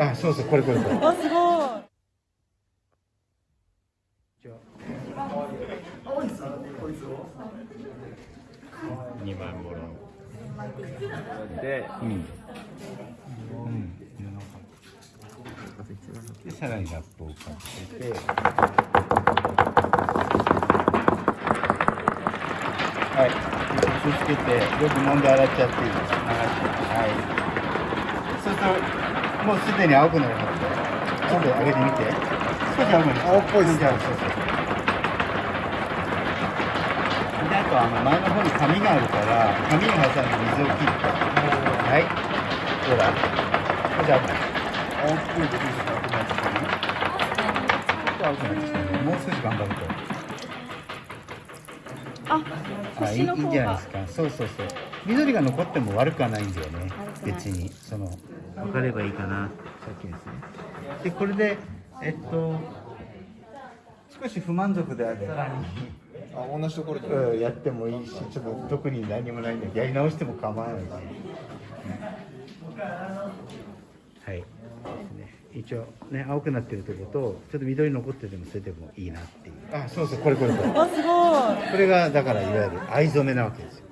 あそうそうこれこれこれ。あすごい。2万ボロで、うん。うん。でさらにラップをかけてはい気をつけてよく飲ん。で洗っちゃっていいですはいそうするともうすでに青くなるのでちょっと上げてみて。少し青くなる。青っぽいですね。そうそうであとあの前の方に紙があるから紙に挟んで水を切ってはい。ほら。これじゃあ青っぽいところが青くなってきたねちょっと青くなってきたねもう少し頑張るとああいいんじゃないがですか。そうそうそう。緑が残っても悪くはないんだよね。別に。その分かればいいかなさっきですね。でこれでえっと少し不満足であればあ、同じところで。うんやってもいいしちょっと特に何もないんでやり直しても構わないし。はい一応ね青くなってるところとちょっと緑残っててもそれでもいいなっていう。あそうそうこれこれこれ。あすごい。これがだからいわゆる藍染めなわけですよ